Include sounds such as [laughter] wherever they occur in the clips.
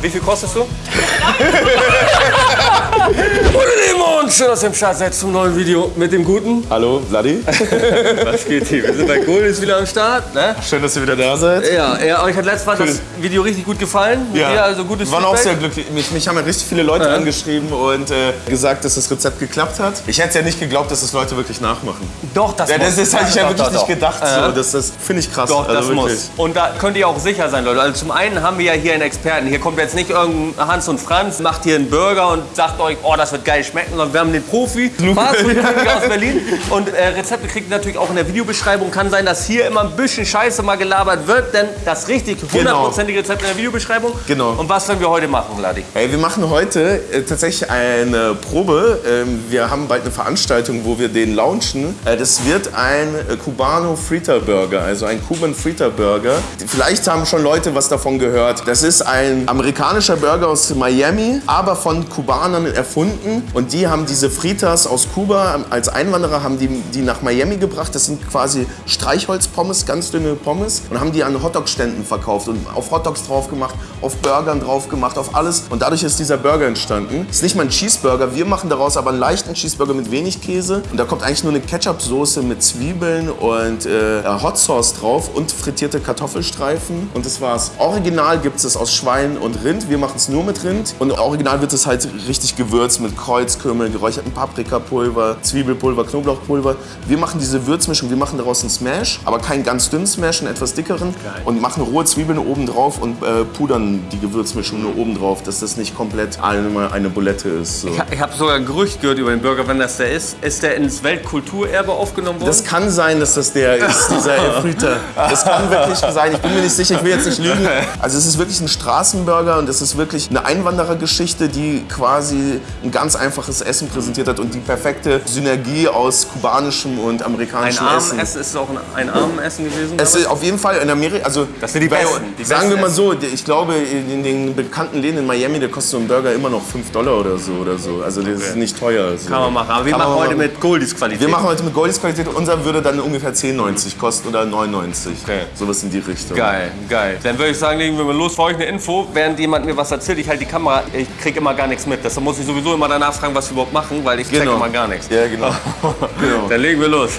Wie viel kostest du? [laughs] [laughs] Lemon, schön, dass ihr im Start seid zum neuen Video mit dem Guten. Hallo, Vladi. [laughs] Was geht hier? Wir sind bei Goldis wieder am Start. Ne? Schön, dass ihr wieder da seid. Ja, ja, euch hat letztes Mal das Video richtig gut gefallen. Mit dir, also gutes Wir waren auch Feedback. sehr glücklich. Mich, mich haben ja richtig viele Leute Ja. angeschrieben und äh, gesagt, dass das Rezept geklappt hat. Ich hätte ja nicht geglaubt, dass das Leute wirklich nachmachen. Doch, das Ja, das ist, hätte ich ja Doch, wirklich doch, nicht doch. gedacht. Ja. So. Das, das finde ich krass. Doch, das also wirklich. muss. Und da könnt ihr auch sicher sein, Leute. Also zum einen haben wir ja hier einen Experten. Hier kommt jetzt nicht irgendein Hans und Franz, macht hier einen Burger und sagt euch, oh, das wird geil schmecken, sondern wir haben den Profi, Fastfood-König [laughs] aus Berlin. Und äh, Rezepte kriegt ihr natürlich auch in der Videobeschreibung. Kann sein, dass hier immer ein bisschen Scheiße mal gelabert wird, denn das richtig hundertprozentige Rezept in der Videobeschreibung. Genau. Und was werden wir heute machen, Ladi? Hey, wir machen heute äh, tatsächlich eine Probe. Ähm, wir haben bald eine Veranstaltung, wo wir den launchen. Äh, das wird ein äh, Cubano Frita Burger, also ein Cuban Frita Burger. Vielleicht haben schon Leute was davon gehört. Das ist ein amerikanischer Burger aus Miami, aber von Kubanern erfunden. Und die haben diese Fritas aus Kuba ähm, als Einwanderer haben die, die nach Miami gebracht. Das sind quasi Streichholzpommes, ganz dünne Pommes und haben die an Hotdog-Ständen verkauft und auf Hotdogs drauf gemacht, auf Burgern drauf gemacht, auf alles. Und dadurch ist dieser Burger entstanden. Ist nicht mal ein Cheeseburger. Wir machen daraus aber einen leichten Cheeseburger mit wenig Käse. Und da kommt eigentlich nur eine Ketchup-Soße mit Zwiebeln und äh, Hot Sauce drauf und frittierte Kartoffelstreifen. Und das war's. Original gibt es aus Schwein und Rind. Wir machen es nur mit Rind. Und original wird es halt richtig gewürzt mit Kreuzkümmel, geräucherten Paprikapulver, Zwiebelpulver, Knoblauchpulver. Wir machen diese Würzmischung, wir machen daraus einen Smash, aber keinen ganz dünnen Smash, einen etwas dickeren. Und machen rohe Zwiebeln oben drauf und äh, pudern die Gewürzmischung nur oben drauf, dass das nicht komplett eine, eine Bulette ist. So. Ich, ich habe sogar ein Gerücht gehört über den Burger, wenn das der ist. Ist der ins Weltkulturerbe aufgenommen worden? Das kann sein, dass das der ist, dieser Elfrieder. Das kann wirklich sein. Ich bin mir nicht sicher, ich will jetzt nicht lügen. Also es ist wirklich ein Straßenburger und es ist wirklich eine Einwanderergeschichte, die quasi ein ganz einfaches Essen präsentiert hat und die perfekte Synergie aus kubanischem und ein amerikanischem Essen. Armenessen, ist es auch ein, ein Armenessen gewesen? Es ist auf jeden Fall in Amerika, also Das sind die Besten, die sagen besten wir mal Essen. so, ich glaube in den bekannten Läden in Miami, der kostet so ein Burger immer noch 5 Dollar oder so oder so. Also das ist nicht teuer. So. Kann man machen. Aber wir Kann machen heute machen. mit Goldies Qualität. Wir machen heute mit Goldies Qualität. Unser würde dann ungefähr 10,90 kosten oder 9,90. Okay. Sowas in die Richtung. Geil, geil. Dann würde ich sagen, legen wir mal los. Für euch eine Info, während jemand mir was erzählt, ich halte die Kamera, ich kriege immer gar nichts mit. Deshalb muss ich sowieso immer danach fragen, was wir überhaupt machen, weil ich Genau. immer gar nichts. Ja, genau. [laughs] genau. Dann legen wir los.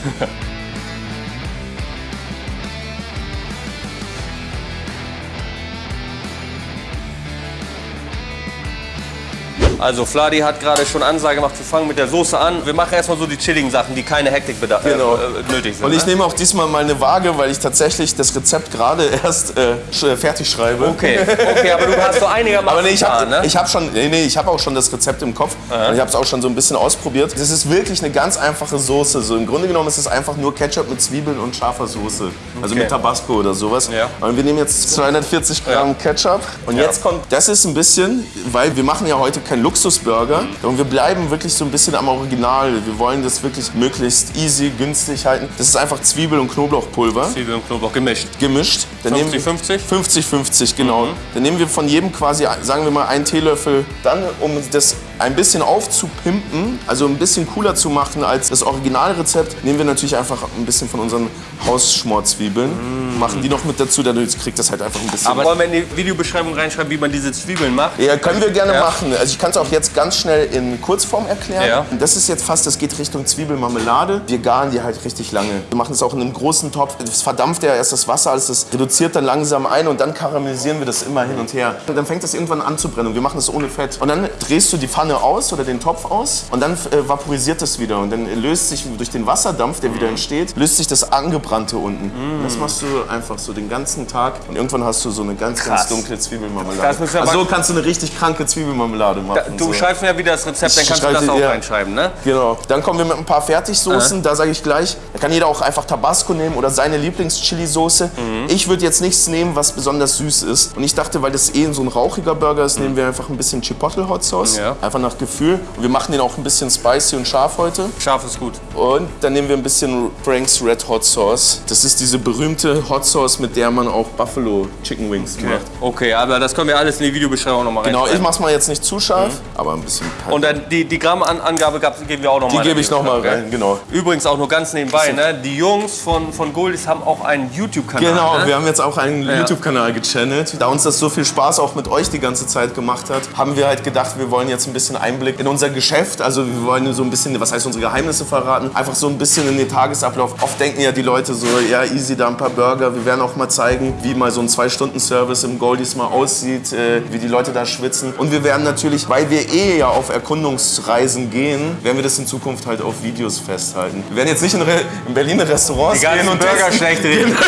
Also Fladi hat gerade schon Ansage gemacht, wir fangen mit der Soße an. Wir machen erstmal so die chilligen Sachen, die keine Hektik bedarf, Genau. äh, nötig sind. Und ich ne? nehme auch diesmal mal eine Waage, weil ich tatsächlich das Rezept gerade erst äh, sch- fertig schreibe. Okay, okay, aber du hast so einigermaßen Aber nee, ich habe ne? hab schon, nee, nee, ich habe auch schon das Rezept im Kopf und ich habe es auch schon so ein bisschen ausprobiert. Das ist wirklich eine ganz einfache Soße. So im Grunde genommen ist es einfach nur Ketchup mit Zwiebeln und scharfer Soße, also Okay. mit Tabasco oder sowas. Ja. Und wir nehmen jetzt 240 Gramm Ketchup und jetzt kommt, das ist ein bisschen, weil wir machen ja heute keinen Luxusburger und wir bleiben wirklich so ein bisschen am Original. Wir wollen das wirklich möglichst easy, günstig halten. Das ist einfach Zwiebel und Knoblauchpulver Zwiebeln und Knoblauch gemischt. gemischt. Dann nehmen wir- 50-50? 50-50, genau. Mhm. Dann nehmen wir von jedem quasi, sagen wir mal, einen Teelöffel. Dann, um das ein bisschen aufzupimpen, also ein bisschen cooler zu machen als das Originalrezept, nehmen wir natürlich einfach ein bisschen von unseren Hausschmorzwiebeln, machen die noch mit dazu, dadurch kriegt das halt einfach ein bisschen... Aber wollen wir in die Videobeschreibung reinschreiben, wie man diese Zwiebeln macht? ja, können wir gerne Ja. machen. Also ich kann es auch jetzt ganz schnell in Kurzform erklären. Ja. Das ist jetzt fast, das geht Richtung Zwiebelmarmelade. Wir garen die halt richtig lange. Wir machen es auch in einem großen Topf. Es verdampft ja erst das Wasser, alles das reduziert dann langsam ein und dann karamellisieren wir das immer hin und her. Und dann fängt das irgendwann an zu brennen und wir machen das ohne Fett. Und dann drehst du die Pfanne aus oder den Topf aus und dann äh, vaporisiert das wieder. Und dann löst sich durch den Wasserdampf, der wieder entsteht, löst sich das Angebrannte unten. Und das machst du einfach so den ganzen Tag und irgendwann hast du so eine ganz, Krass. ganz dunkle Zwiebelmarmelade. Wir also so kannst du eine richtig kranke Zwiebelmarmelade machen. Du so. schreibst mir ja wieder das Rezept, dann kannst du das auch ja. reinschreiben, ne? Genau. Dann kommen wir mit ein paar Fertigsoßen. Da sage ich gleich, da kann jeder auch einfach Tabasco nehmen oder seine Lieblings-Chili-Soße. Mhm. Ich würde jetzt nichts nehmen, was besonders süß ist. Und ich dachte, weil das eh so ein rauchiger Burger ist, nehmen wir einfach ein bisschen Chipotle Hot Sauce. Ja. Einfach einfach nach Gefühl. Und wir machen den auch ein bisschen spicy und scharf heute. Scharf ist gut. Und dann nehmen wir ein bisschen Frank's Red Hot Sauce. Das ist diese berühmte Hot Sauce, mit der man auch Buffalo Chicken Wings macht. Okay, aber das können wir alles in die Videobeschreibung nochmal Genau, ich mach's mal jetzt nicht zu scharf, aber ein bisschen Pep. Und dann die, die Grammangabe gab- geben wir auch nochmal. Die gebe ich nochmal rein, genau. Übrigens auch nur ganz nebenbei, ne? die Jungs von, von Goldies haben auch einen YouTube-Kanal. Genau, ne? wir haben jetzt auch einen YouTube-Kanal gechannelt. Da uns das so viel Spaß auch mit euch die ganze Zeit gemacht hat, haben wir halt gedacht, wir wollen jetzt ein bisschen Einblick in unser Geschäft. Also wir wollen so ein bisschen, was heißt unsere Geheimnisse verraten, einfach so ein bisschen in den Tagesablauf. Oft denken ja die Leute so, ja easy, da ein paar Burger. Wir werden auch mal zeigen, wie mal so ein Zwei-Stunden-Service im Goldies mal aussieht, äh, wie die Leute da schwitzen. Und wir werden natürlich, weil wir eh ja auf Erkundungsreisen gehen, werden wir das in Zukunft halt auf Videos festhalten. Wir werden jetzt nicht in, Re in Berliner Restaurants gehen und Burger schlecht reden. [laughs]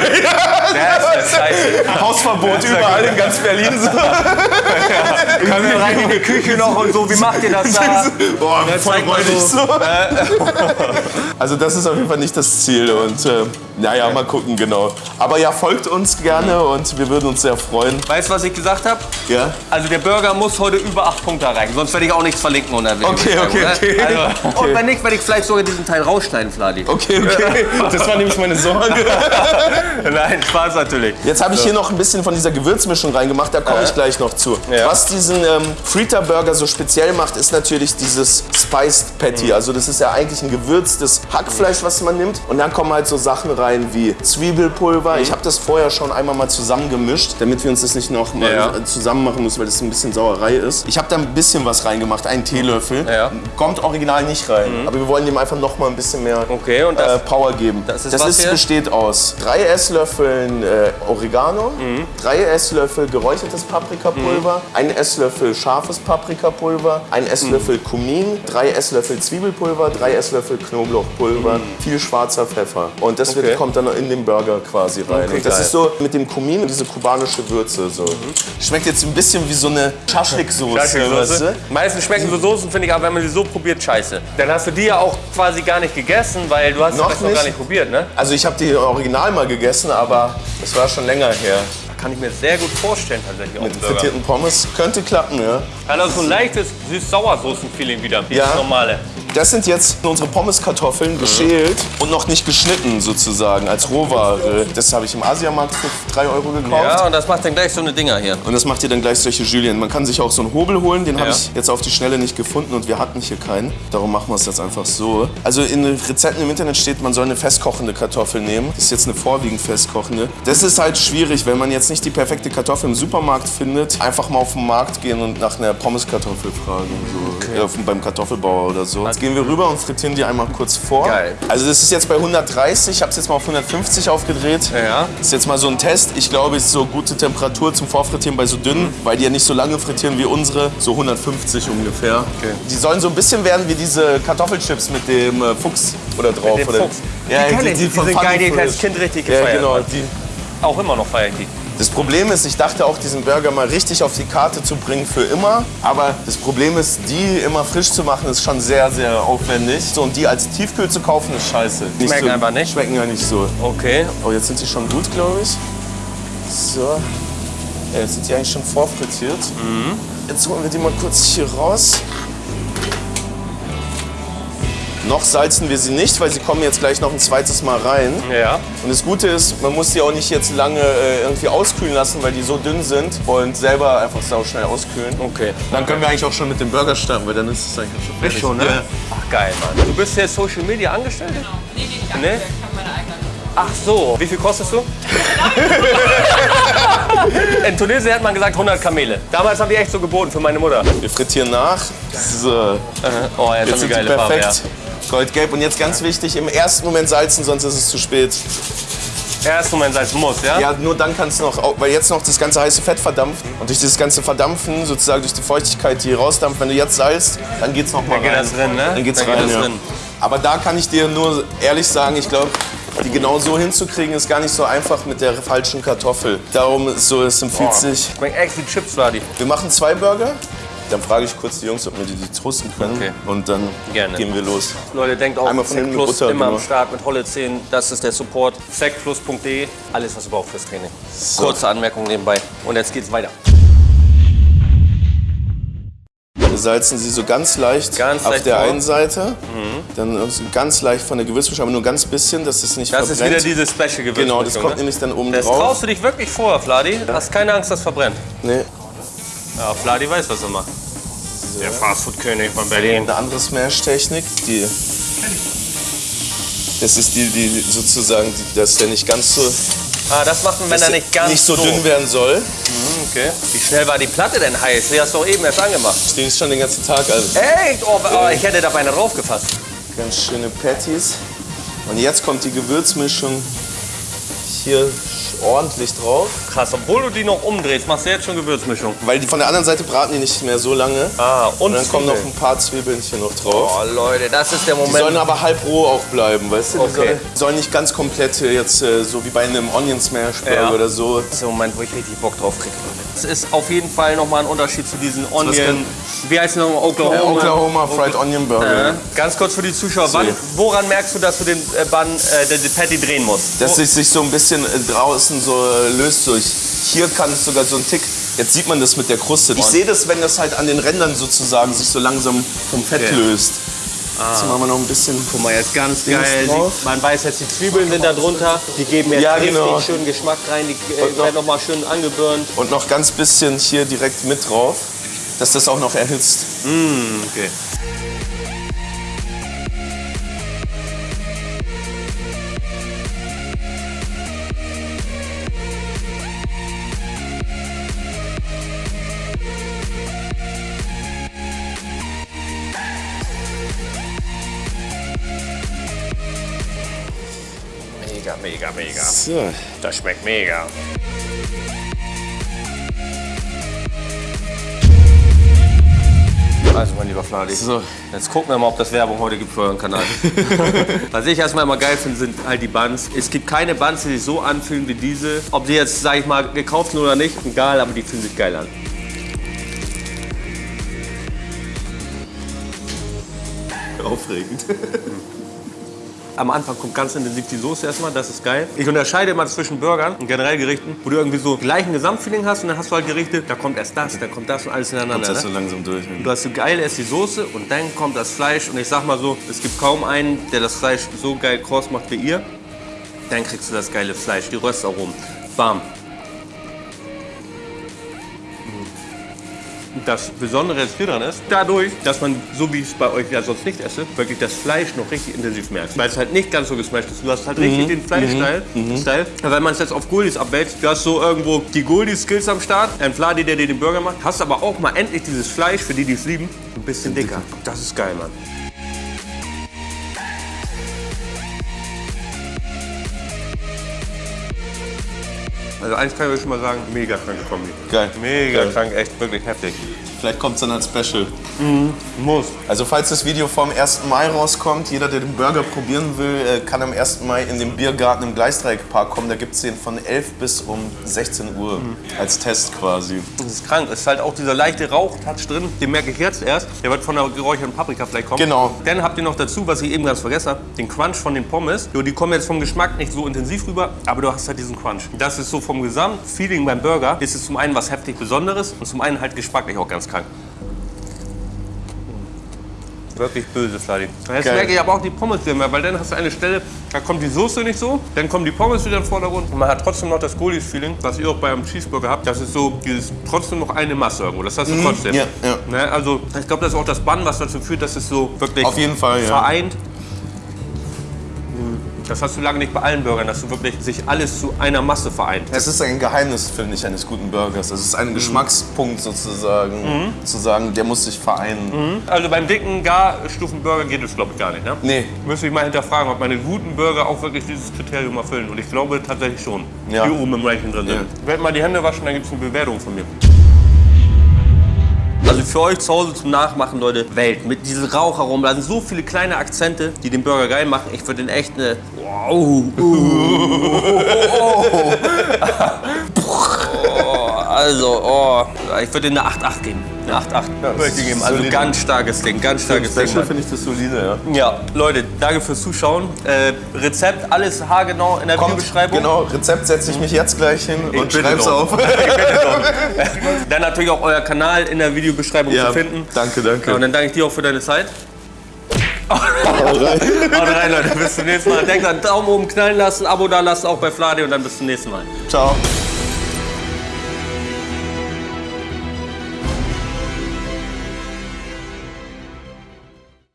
Scheiße. Hausverbot überall in ganz Berlin. So. [laughs] Können wir rein in die Küche noch und so, wie macht ihr das da? [laughs] Boah, Ja, voll räudig so. so. [laughs] Also das ist auf jeden Fall nicht das Ziel und äh, naja, mal gucken, genau. Aber ja, folgt uns gerne und wir würden uns sehr freuen. Weißt du, was ich gesagt habe? Ja? Also der Burger muss heute über 8 Punkte erreichen, sonst werde ich auch nichts verlinken unter der Okay, okay, okay. ne? Also, [laughs] Und wenn nicht, werde ich vielleicht sogar diesen Teil rausschneiden, Fladi. Okay, okay. Das war nämlich meine Sorge. Nein, Spaß natürlich. Jetzt habe ich hier noch ein bisschen von dieser Gewürzmischung reingemacht, da komme ich gleich noch zu. Ja. Was diesen ähm, Frita Burger so speziell macht, ist natürlich dieses Spiced Patty. Also das ist ja eigentlich ein gewürztes Hackfleisch, was man nimmt. Und dann kommen halt so Sachen rein wie Zwiebelpulver. Ich habe das vorher schon einmal mal zusammengemischt, damit wir uns das nicht noch mal Ja. zusammen machen müssen, weil das ein bisschen Sauerei ist. Ich habe da ein bisschen was reingemacht, einen Teelöffel. Ja. Kommt original nicht rein, aber wir wollen dem einfach noch mal ein bisschen mehr Okay, das- äh, Power geben. das ist was hier? besteht aus drei Esslöffeln äh, Oregano, Mhm. drei Esslöffel geräuchertes Paprikapulver, ein Esslöffel scharfes Paprikapulver, ein Esslöffel Mhm. Kumin, drei Esslöffel Zwiebelpulver, drei Esslöffel Knoblauchpulver, viel schwarzer Pfeffer. Und das Mhm. Okay. wird, kommt dann in den Burger quasi rein. Okay, und das geil. ist so mit dem Kumin und diese kubanische Würze. So. Schmeckt jetzt ein bisschen wie so eine Schaschlik-Soße. weißt Soße. du? Meistens schmecken so Soßen, finde ich, aber wenn man sie so probiert, scheiße. Dann hast du die ja auch quasi gar nicht gegessen, weil du hast Noch das noch gar nicht. probiert, ne? Also ich habe die original mal gegessen, aber das war schon länger her. Kann ich mir sehr gut vorstellen tatsächlich auch Mit frittierten Pommes könnte klappen, ja. Hat also so ein leichtes süß-sauer-Soßen-Feeling wieder, wie Ja. das normale. Das sind jetzt unsere Pommeskartoffeln geschält und noch nicht geschnitten sozusagen als Rohware. Das habe ich im Asiamarkt für 3 Euro gekauft. Ja, und das macht dann gleich so eine Dinger hier. Und das macht ihr dann gleich solche Julien. Man kann sich auch so einen Hobel holen, den habe Ja. ich jetzt auf die Schnelle nicht gefunden und wir hatten hier keinen. Darum machen wir es jetzt einfach so. Also in den Rezepten im Internet steht, man soll eine festkochende Kartoffel nehmen. Das ist jetzt eine vorwiegend festkochende. Das ist halt schwierig, wenn man jetzt nicht die perfekte Kartoffel im Supermarkt findet. Einfach mal auf den Markt gehen und nach einer Pommeskartoffel fragen. So. Ja, auf- beim Kartoffelbauer oder so. Jetzt gehen wir rüber und frittieren die einmal kurz vor. Geil. Also das ist jetzt bei 130, ich habe es jetzt mal auf 150 aufgedreht. Ja. Das ist jetzt mal so ein Test. Ich glaube, es ist so gute Temperatur zum Vorfrittieren bei so dünnen, weil die ja nicht so lange frittieren wie unsere. So 150 ungefähr. Okay. Die sollen so ein bisschen werden wie diese Kartoffelchips mit dem äh, Fuchs oder drauf. dem oder? Fuchs. Ja, Die ich, die von sind geil, die Fresh. als Kind richtig Ja, gefeiert genau. habe. Die. Auch immer noch feiere ich die. Das Problem ist, ich dachte auch, diesen Burger mal richtig auf die Karte zu bringen für immer. Aber das Problem ist, die immer frisch zu machen, ist schon sehr, sehr aufwendig. So, und die als Tiefkühl zu kaufen, ist scheiße. Schmecken so, einfach nicht? Schmecken ja nicht so. Okay. Oh, jetzt sind sie schon gut, glaube ich. So. Ja, jetzt sind die eigentlich schon vorfrittiert. Jetzt holen wir die mal kurz hier raus. Noch salzen wir sie nicht, weil sie kommen jetzt gleich noch ein zweites Mal rein. Ja. Und das Gute ist, man muss die auch nicht jetzt lange äh, irgendwie auskühlen lassen, weil die so dünn sind und selber einfach sau schnell auskühlen. Okay. Dann können wir eigentlich auch schon mit dem Burger starten, weil dann ist es eigentlich schon fertig. Schon, ne? Ja. Ach, geil, Mann. Du bist jetzt Social Media angestellt? Genau. Nee, nee, nicht Nee? nee? Ich habe meine eigene. Ach so. Wie viel kostest du? [laughs] In Tunesien hat man gesagt 100 Kamele. Damals haben die echt so geboten für meine Mutter. Wir frittieren nach. So. Oh, jetzt, Jetzt haben sind die die geile Farbe. perfekt. Goldgelb. Und jetzt ganz wichtig, im ersten Moment salzen, sonst ist es zu spät. Erst Moment Salz muss, ja? Ja, nur dann kannst du noch, weil jetzt noch das ganze heiße Fett verdampft. Und durch dieses ganze Verdampfen, sozusagen durch die Feuchtigkeit, die rausdampft, wenn du jetzt salzt, dann geht's noch mal Dann geht rein. das drin, ne? Dann geht's Dann geht rein, das ja. drin. Aber da kann ich dir nur ehrlich sagen, ich glaube, die genau so hinzukriegen, ist gar nicht so einfach mit der falschen Kartoffel. Darum ist so, es empfiehlt sich. Schmeckt echt wie Chips, Vladi. Wir machen zwei Burger. Dann frage ich kurz die Jungs, ob wir die, die toasten können. Okay. Und dann Gerne. gehen wir los. Leute, denkt auch, Einmal von Sec Plus Butter, immer am genau. Start mit Holle 10. Das ist der Support. secplus.de. Alles, was ihr braucht fürs Training. Kurze Anmerkung nebenbei. Und jetzt geht's weiter. salzen sie so ganz leicht Ganz auf leicht der vor. einen Seite, dann so ganz leicht von der Gewürzmischung, aber nur ganz bisschen, dass es nicht Das ist verbrennt. wieder diese Special Gewürzmischung. genau, das kommt ne? nämlich dann oben Das drauf. traust du dich wirklich vor, Fladi. Hast keine Angst, das verbrennt. Nee. Ja, Fladi weiß, was er macht. Der Fastfood-König von Berlin. Eine andere Smash-Technik, die. Das ist die, die sozusagen, die, dass der nicht ganz so, Ah, das machen Männer dass der nicht ganz nicht so dünn werden soll. Okay. Wie schnell war die Platte denn heiß? Die hast du doch eben erst angemacht. Steht schon den ganzen Tag. Also Echt? Oh, oh, ich hätte da beinahe draufgefasst. ganz schöne Patties. Und jetzt kommt die Gewürzmischung hier ordentlich drauf. Krass, obwohl du die noch umdrehst, machst du jetzt schon Gewürzmischung. Weil die von der anderen Seite braten die nicht mehr so lange. Ah, und, Und dann kommen noch ein paar Zwiebeln hier noch drauf. Oh, Leute, das ist der Die sollen Moment. aber halb roh auch bleiben, weißt du? Die Okay. sollen, sollen nicht ganz komplett äh, jetzt äh, so wie bei einem Onion Smash Burger Ja. oder so. Das ist der Moment, wo ich richtig Bock drauf kriege. Das ist auf jeden Fall nochmal ein Unterschied zu diesen Onion. Wie heißt es nochmal? Oklahoma. Äh, Oklahoma Fried Onion Burger. Ja. Ganz kurz für die Zuschauer. Wann, woran merkst du, dass du den äh, Bun, äh, den, den Patty drehen musst? Dass es sich so ein bisschen äh, draußen so äh, löst durch. Hier kann es sogar so ein Tick. Jetzt sieht man das mit der Kruste. Ich sehe das, wenn das halt an den Rändern sozusagen sich so langsam vom Fett Okay. löst. Jetzt machen wir noch ein bisschen. Guck mal, jetzt ganz Dings geil. drauf. Man weiß jetzt, die Zwiebeln sind da drunter. Die geben jetzt Ja, richtig genau. schönen Geschmack rein. Die äh, noch- werden nochmal schön angebürnt. Und noch ganz bisschen hier direkt mit drauf, dass das auch noch erhitzt. Okay. Mega, mega. So. Das schmeckt mega. Also, mein lieber Fladi, So. jetzt gucken wir mal, ob das Werbung heute gibt für euren Kanal. [laughs] Was ich erstmal immer geil finde, sind halt die Buns. Es gibt keine Buns, die sich so anfühlen wie diese. Ob sie jetzt, sag ich mal, gekauft sind oder nicht, egal, aber die fühlen sich geil an. Aufregend. [laughs] Am Anfang kommt ganz intensiv die Soße erstmal, das ist geil. Ich unterscheide immer zwischen Burgern und generell Gerichten, wo du irgendwie so gleichen Gesamtfeeling hast und dann hast du halt Gerichte, da kommt erst das, da kommt das und alles ineinander. das so Ne? langsam durch. Du hast so geil erst die Soße und dann kommt das Fleisch und ich sag mal so, es gibt kaum einen, der das Fleisch so geil kross macht wie ihr. Dann kriegst du das geile Fleisch, die Röstaromen. Bam. Das Besondere hier dran ist, dadurch, dass man, so wie ich es bei euch ja sonst nicht esse, wirklich das Fleisch noch richtig intensiv merkt. Weil es halt nicht ganz so gesmashed ist. Du hast halt richtig den Fleisch-Style. Style. Wenn man es jetzt auf Goldis abwälzt, du hast so irgendwo die Goldis-Skills am Start, ein Fladi, der dir den Burger macht, hast aber auch mal endlich dieses Fleisch, für die, die es lieben, ein bisschen dicker. Das ist geil, Mann. Also eins kann ich euch schon mal sagen, mega kranke Kombi. Geil. Mega Geil. krank, echt wirklich heftig. Vielleicht kommt es dann als Special. Muss. Also falls das Video vom 1. Mai rauskommt, jeder, der den Burger probieren will, äh, kann am 1. Mai in den Biergarten im Gleisdreieckpark kommen. Da gibt es den von 11 bis um 16 Uhr als Test quasi. Das ist krank. Es ist halt auch dieser leichte Rauchtouch drin. Den merke ich jetzt erst. Der wird von der geräucherten Paprika vielleicht kommen. Genau. Dann habt ihr noch dazu, was ich eben ganz vergessen habe, den Crunch von den Pommes. Jo, die kommen jetzt vom Geschmack nicht so intensiv rüber, aber du hast halt diesen Crunch. Das ist so vom Gesamtfeeling beim Burger, ist es zum einen was heftig Besonderes und zum einen halt geschmacklich auch ganz krank. Wirklich böse, Fladi. Jetzt Geil. merke ich aber auch die Pommes wieder mehr, weil dann hast du eine Stelle, da kommt die Soße nicht so, dann kommen die Pommes wieder im Vordergrund und man hat trotzdem noch das Goldis-Feeling, was ihr auch beim Cheeseburger habt. Das ist so dieses trotzdem noch eine Masse irgendwo. Das hast du trotzdem. Mhm. ja, ja. Ne, also ich glaube, das ist auch das Bann, was dazu führt, dass es so wirklich Auf jeden Fall, ja. Das hast du lange nicht bei allen Burgern, dass du wirklich sich alles zu einer Masse vereint. Es ist ein Geheimnis, finde ich, eines guten Burgers. Es ist ein Geschmackspunkt sozusagen, zu sagen, der muss sich vereinen. Also beim dicken Garstufenburger geht es glaube ich gar nicht. Ne? Nee. Müsste ich mal hinterfragen, ob meine guten Burger auch wirklich dieses Kriterium erfüllen. Und ich glaube tatsächlich schon. Ja. Die oben im Ranking drin sind. Ja. Ich werde mal die Hände waschen, dann gibt es eine Bewertung von mir. Also für euch zu Hause zum Nachmachen, Leute, Welt. Mit diesem Raucharomen, da sind so viele kleine Akzente, die den Burger geil machen. Ich würde den echt eine... Wow. [laughs] Oh, [laughs] Also, oh, ich würde eine 8,8 geben. Eine 8,8 Ja, würde ich geben. Also solide. ganz starkes Ding, ganz starkes Ding. Special finde ich das solide, ja. Ja, Leute, danke fürs Zuschauen. Äh, Rezept, alles haargenau in der Videobeschreibung. Genau, Rezept setze ich mich jetzt gleich hin und bitte schreib's auf. [laughs] [laughs] Dann natürlich auch euer Kanal in der Videobeschreibung ja, zu finden. danke, Ja, und danke. dann danke ich dir auch für deine Zeit. Hau rein. [laughs] Haut rein, Leute. Bis zum nächsten Mal. Denkt an Daumen oben knallen lassen, Abo da lassen, auch bei Flade und dann bis zum nächsten Mal. Ciao.